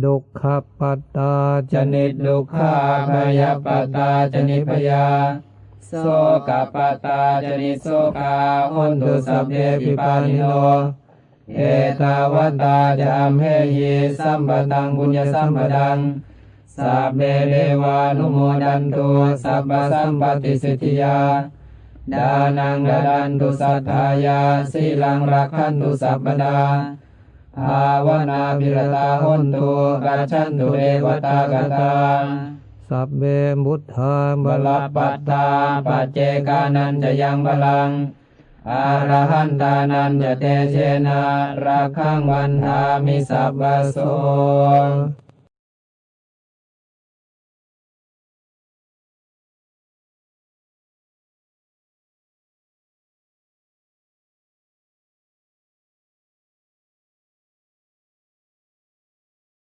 ดุขปัตตาจนิดดุขาพยาปตตาจนิพยาโสกปัตตาจนิโสกาหุนตุสัพเพปิปานิโนเอตาวัตาจามเหยีสัมปตังบุญญสัมปดังสัพเพเรวานุโมดันตุสัพพสัมปติสิทธิยาดานังดาดันตุสัทธายาสีลังรักขันตุสัพพดา ภาวนาบิรตาหุนตุกัจฉันตุเอวตากตาสัพเบมุทธาบลปัตตาปัจเจกานันจะยังบลังอาระหันตานันจะเตเชนะรักขังวันทามิสัพพโส